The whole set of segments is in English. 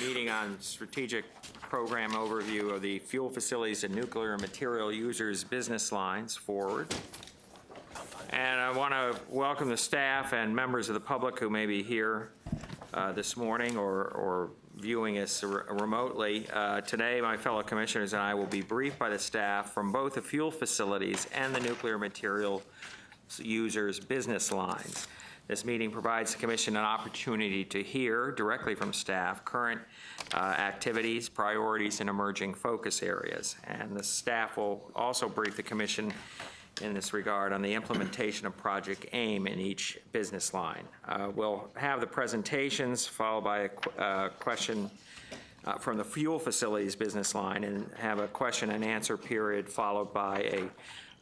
meeting on strategic program overview of the fuel facilities and nuclear material users business lines forward. And I want to welcome the staff and members of the public who may be here uh, this morning or, or viewing us re- remotely. Uh, Today, my fellow commissioners and I will be briefed by the staff from both the fuel facilities and the nuclear material users' business lines. This meeting provides the commission an opportunity to hear directly from staff current uh, activities, priorities, and emerging focus areas. And the staff will also brief the commission in this regard on the implementation of Project AIM in each business line. Uh, We'll have the presentations followed by a qu- uh, question uh, from the fuel facilities business line and have a question and answer period followed by a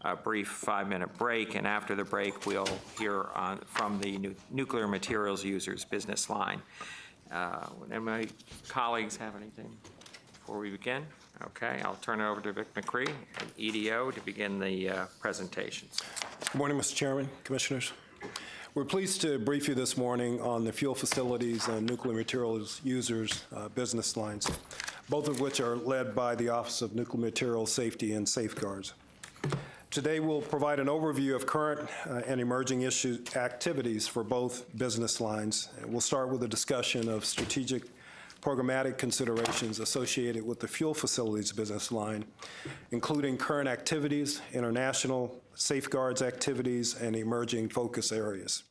a brief five-minute break. And after the break, we'll hear on, from the nu- nuclear materials users business line. Uh, my colleagues have anything before we begin? Okay, I'll turn it over to Vic McCree, EDO, to begin the uh, presentations. Good morning, Mr. Chairman, Commissioners. We're pleased to brief you this morning on the fuel facilities and nuclear materials users uh, business lines, both of which are led by the Office of Nuclear Materials Safety and Safeguards. Today, we'll provide an overview of current uh, and emerging issue activities for both business lines. We'll start with a discussion of strategic programmatic considerations associated with the fuel facilities business line, including current activities, international safeguards activities, and emerging focus areas.